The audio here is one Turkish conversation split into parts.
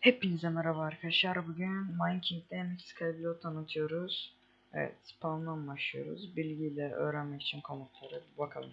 Hepinize merhaba arkadaşlar. Bugün Minecraft'te MX Skyblock tanıtıyoruz. Evet, spawn'dan başlıyoruz. Bilgiyle öğrenmek için komutları bir bakalım.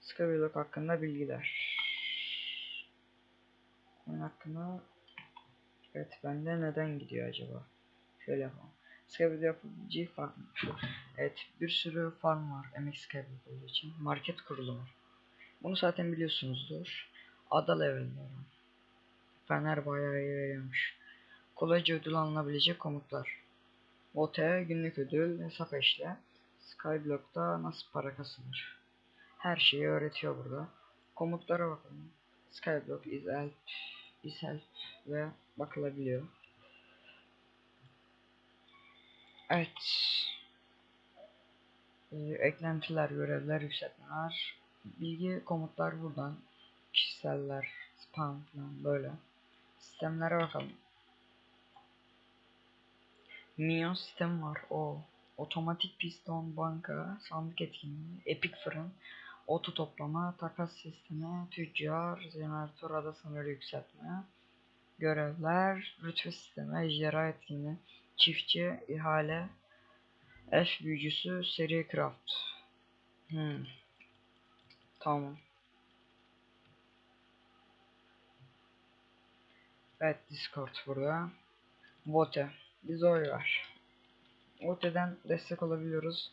Skyblock hakkında bilgiler. Oyun hakkında Evet, bende neden gidiyor acaba? Şöyle yapalım. Skyblock yapıcı farm. Evet, bir sürü farm var MX olduğu için. Market kurulumu. Bunu zaten biliyorsunuzdur. Ada levelleri. Fener bayağı iyi veriyormuş. Kolayca ödül alınabilecek komutlar. Vote günlük ödül, hesap eşle. Skyblock'ta nasıl para kasılır? Her şeyi öğretiyor burada. Komutlara bakalım. Skyblock is help, is help ve bakılabiliyor. Evet. Ee, eklentiler, görevler, yükseltmeler. Bilgi komutlar buradan. Kişiseller, spam falan böyle. Sistemlere bakalım. Minyon sistemi var. O. Otomatik piston, banka, sandık etkinliği, epik fırın, oto toplama, takas sistemi, tüccar, jeneratör ada sınırı yükseltme, görevler, rütbe sistemi, ejderha etkinliği, çiftçi, ihale, elf büyücüsü, seri craft. Hmm. Tamam. Evet Discord burada. Vote. Biz oy var. Vote'den destek olabiliyoruz.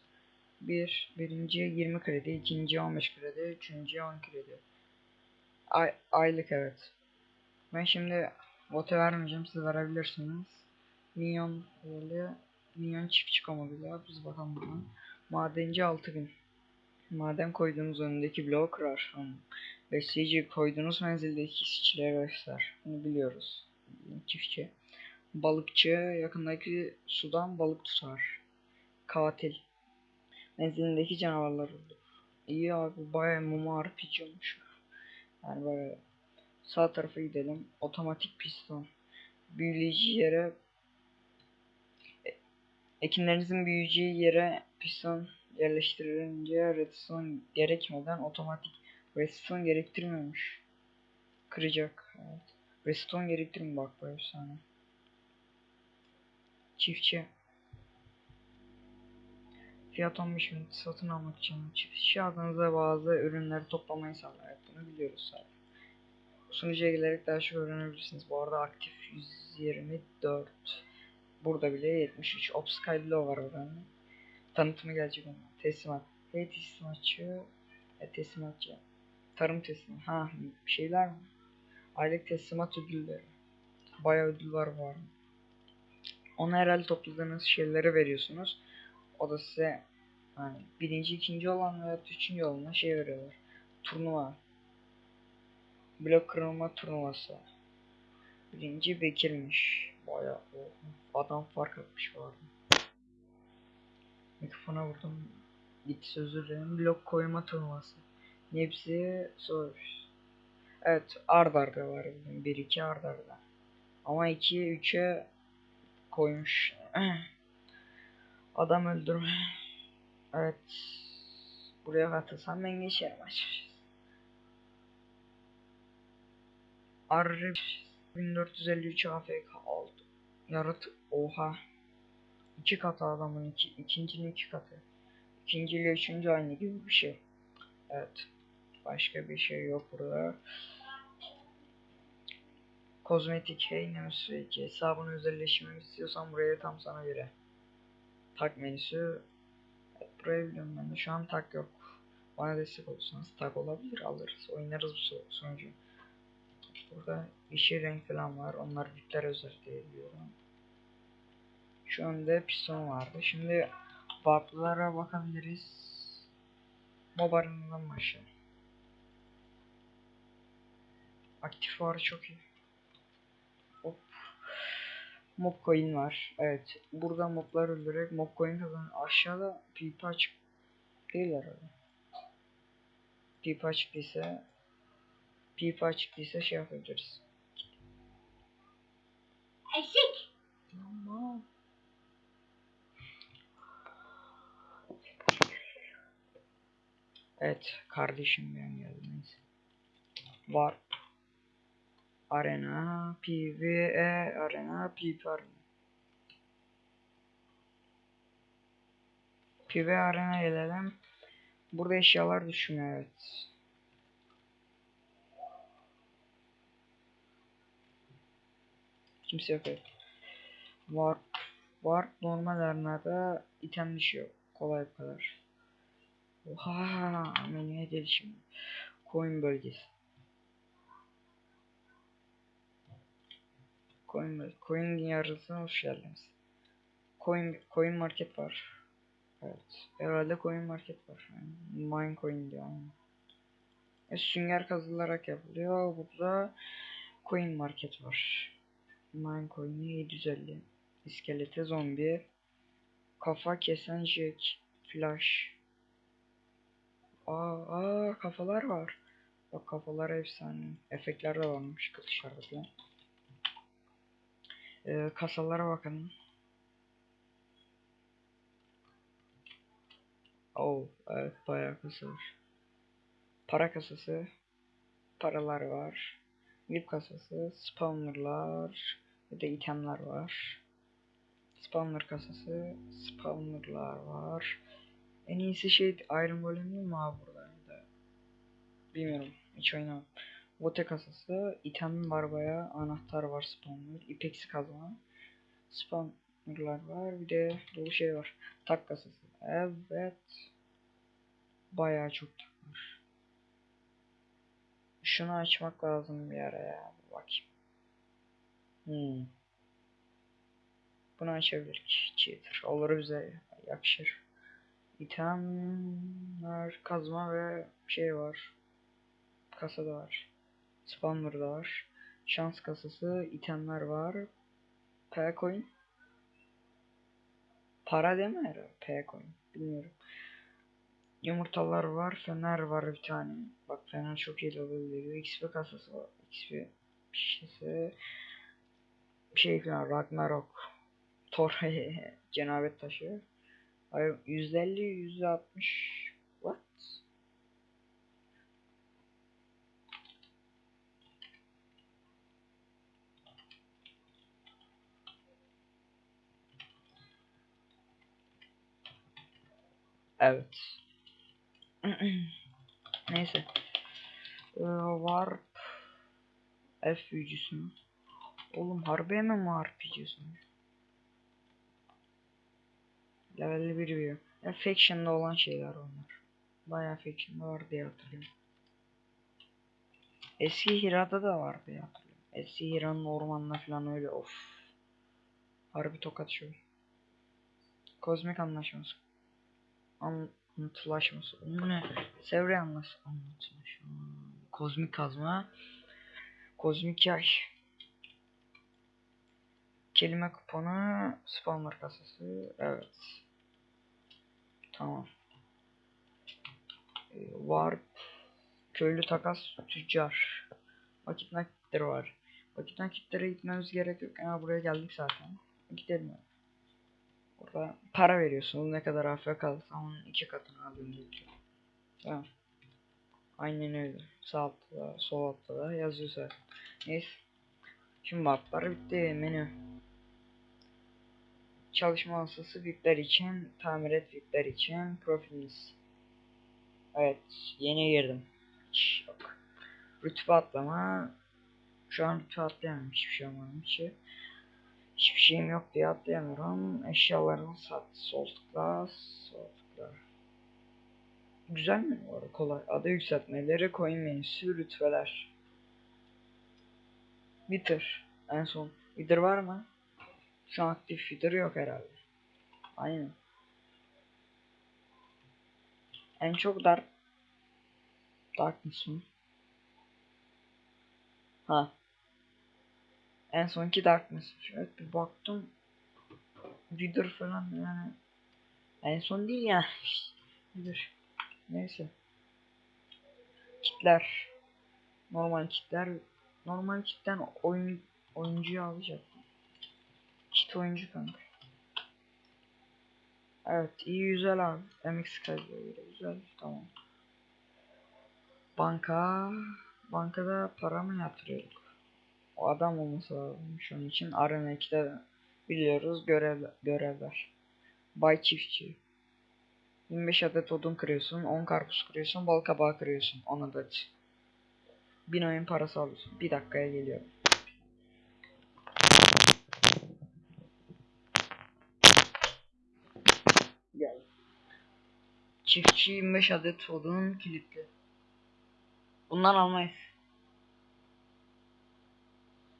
Bir, birinci 20 kredi, ikinci 15 kredi, üçüncü 10 kredi. Ay, aylık evet. Ben şimdi vote vermeyeceğim, siz verebilirsiniz. Minyon böyle, minyon çiftçi komoduyla, biz bakalım buradan. Madenci 6000. Maden koyduğunuz önündeki bloğu kırar. Besleyici koyduğunuz menzildeki işçilere göster. Bunu biliyoruz. Çiftçi. Balıkçı yakındaki sudan balık tutar. Katil. Menzilindeki canavarlar olur. İyi abi baya mumu RPG olmuş. Yani böyle sağ tarafa gidelim. Otomatik piston. Büyüleyici yere e, ekinlerinizin büyüyeceği yere piston yerleştirilince redstone gerekmeden otomatik redstone gerektirmiyormuş. Kıracak. Evet. Redstone gerektirmiyor bak bu efsane. Çiftçi. Fiyat 15 bin satın almak için çiftçi adınıza bazı ürünleri toplamayı sağlar. Evet, bunu biliyoruz zaten. Sunucuya gelerek daha çok öğrenebilirsiniz. Bu arada aktif 124. Burada bile 73. Obscure var oranın. Tanıtımı gelecek onun. Teslimat. Hey teslimatçı. E, teslimatçı. Tarım teslim. Ha bir şeyler mi? Aylık teslimat ödülleri. Bayağı ödül var bu. Ona herhalde topladığınız şeyleri veriyorsunuz. O da size hani birinci, ikinci olan veya üçüncü olana şey veriyorlar. Turnuva. Blok kırılma turnuvası. Birinci Bekir'miş. Bayağı oh, adam fark atmış bu arada. Mikrofona vurdum. Gitti dilerim. Blok koyma turnuvası. Hepsi zor. Evet ard arda var. 1-2 ard arda. Ama 2'ye 3'e koymuş. Adam öldürme. Evet. Buraya katılsam ben geçerim açıkçası. Arı 1453 AFK oldu. Yarat oha. İki katı adamın iki, ikincinin iki katı. İkinci ile üçüncü aynı gibi bir şey. Evet. Başka bir şey yok burada. Kozmetik hey Nemesis 2 hesabını özelleştirmek istiyorsan buraya tam sana göre. Tag menüsü evet, burayı biliyorum ben de şu an tag yok. Bana destek olursanız tag olabilir alırız oynarız bu sonucu. Burada yeşil renk falan var onlar bitler özel diye biliyorum. Şu anda piston vardı. Şimdi warp'lara bakabiliriz. Mobarından başlayalım. Aktif var çok iyi. Hop. Mob coin var. Evet. Burada moblar öldürerek mob coin kazan. Aşağıda pipa açık değil herhalde. Pipa açıktıysa pipa açıktıysa şey yapabiliriz. Eşek. Tamam. Evet kardeşim ben geldim neyse. Var. Arena, PvE Arena, Arena. PvE Arena gelelim. Burada eşyalar düşmüyor evet. Kimse yok evet. Warp. Warp normal arenada item düşüyor. Kolay bu kadar. Oha menüye gelişim. Coin bölgesi. Coin Coin yarısına hoş geldiniz. Coin Coin market var. Evet. Herhalde coin market var. Yani mine coin diyor. aynen. E, sünger kazılarak yapılıyor. Burada coin market var. Mine coin'i 750. İskelete zombi. Kafa kesen jack. Flash. Aa, aa kafalar var. Bak kafalar efsane. Efektler de varmış kılıçlarda falan. Ee, kasalara bakalım. Oh, evet bayağı kasa var. Para kasası. Paralar var. VIP kasası. Spawnerlar. Bir de itemler var. Spawner kasası. Spawnerlar var. En iyisi şey Iron Golem mi abi burada? Bilmiyorum. Hiç oynamam. Vote kasası. item var bayağı. Anahtar var spawner. İpeksi kazma. Spawnerlar var. Bir de dolu şey var. Tak kasası. Evet. Bayağı çok tak var. Şunu açmak lazım bir ara ya. Bir Bakayım. Hmm. Bunu açabilirik. Cheater. Olur bize yakışır. İtemler, kazma ve şey var. Kasada var. Spawner'da var. Şans kasası, itemler var. P coin. Para deme herhalde. P coin. Bilmiyorum. Yumurtalar var. Fener var bir tane. Bak fener çok iyi level veriyor. XP kasası var. XP şişesi. Bir şey falan. Ragnarok. Thor cenabet taşı. Hayır, %50, %60. What? Evet. Neyse. Ee, Warp F büyücüsü mü? Oğlum harbi mi Warp büyücüsü mü? Level 1 büyü. Ya Faction'da olan şeyler onlar. Bayağı Faction'da var diye hatırlıyorum. Eski Hira'da da var diye hatırlıyorum. Eski Hira'nın ormanına falan öyle of. Harbi tokat şu. Kozmik anlaşması. Anlatılaşması. Bu ne? Sevre. Hmm. Kozmik kazma. Kozmik yay. Kelime kuponu. Spawner kasası. Evet. Tamam. Ee, Warp. Köylü takas. Tüccar. Vakit nakitleri var. Vakit nakitlere gitmemiz gerek yok. Ya buraya geldik zaten. Gidelim. Burada para veriyorsun. Ne kadar AFK kalırsa onun iki katını diyor. Tamam. Aynen öyle. Sağ altta da, sol altta da yazıyor zaten. Neyse. Şimdi maplar bitti. Menü. Çalışma masası VIP'ler için, tamir et VIP'ler için, profiliniz. Evet, yeni girdim. Hiç yok. Rütbe atlama. Şu an rütbe atlayamam. Hiçbir şey olmadım ki. Hiçbir şeyim yok diye atlayamıyorum. Eşyalarını sat. Sol tıkla. Sol tıkla. Güzel mi bu arada? Kolay. Ada yükseltmeleri, coin menüsü, rütbeler. Bitir. En son. Bitir var mı? Şu an aktif feeder yok herhalde. Aynen. En çok dark Darkness mı? Ha. En sonki Darkness. Evet bir baktım. Wither falan yani. En son değil ya. Wither. Neyse. Kitler. Normal kitler. Normal kitten oyun oyuncuyu alacak. Kit oyuncu kanka. Evet iyi güzel abi. MX kayıyor güzel tamam. Banka. Bankada para mı yatırıyorduk? O adam olması lazım şu an için. Arena 2'de biliyoruz görev, görevler. Bay Çiftçi. 25 adet odun kırıyorsun, 10 karpuz kırıyorsun, bal kabağı kırıyorsun. 10 adet. 1000 oyun parası alıyorsun. Bir dakikaya geliyorum. Gel. Çiftçi 25 adet odun kilitli. Bundan almayız.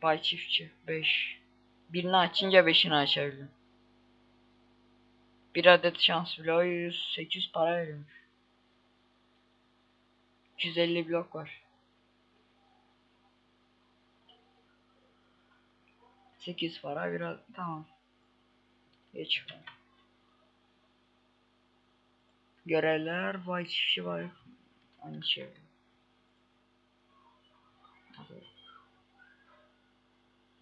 Bay çiftçi 5. Birini açınca 5'ini açabilirim. Bir adet şans bloğu 100 800 para veriyormuş. 250 blok var. 8 para biraz tamam. Geç. Görevler vay çiftçi var. Aynı şey.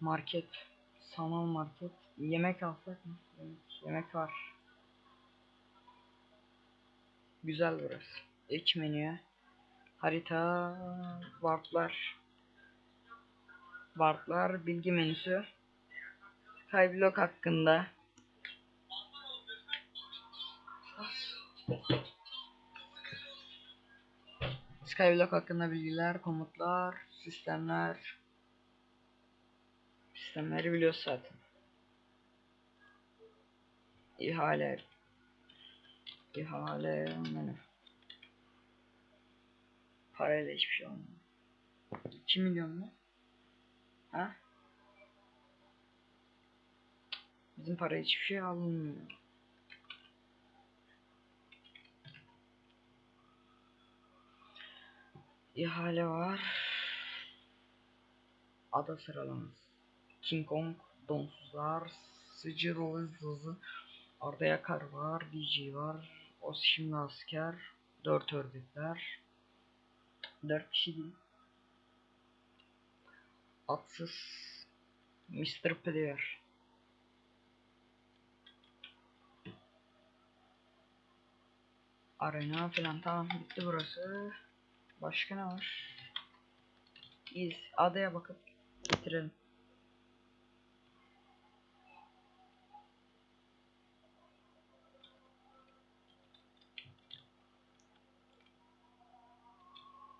Market. Sanal market. Yemek alsak mı? Yemek, yemek var. Güzel burası. İç menüye. Harita. Warplar. Warplar. Bilgi menüsü. Skyblock hakkında. Skyblock hakkında bilgiler, komutlar, sistemler. Sistemleri biliyoruz zaten. İhale. İhale menü. Parayla hiçbir şey olmuyor. 2 milyon mu? Ha? Bizim para hiçbir şey alınmıyor. İhale var. Ada sıralaması. King Kong, Donsuzlar, Sıcır Hızlı, Arda Yakar var, DJ var, Os şimdi asker, 4 ördekler, 4 kişi değil. Atsız, Mr. Player. Arena falan tamam bitti burası. Başka ne var? İyiyiz. Adaya bakıp bitirelim.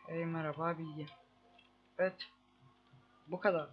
Hey merhaba bilgi. Evet. Bu kadar.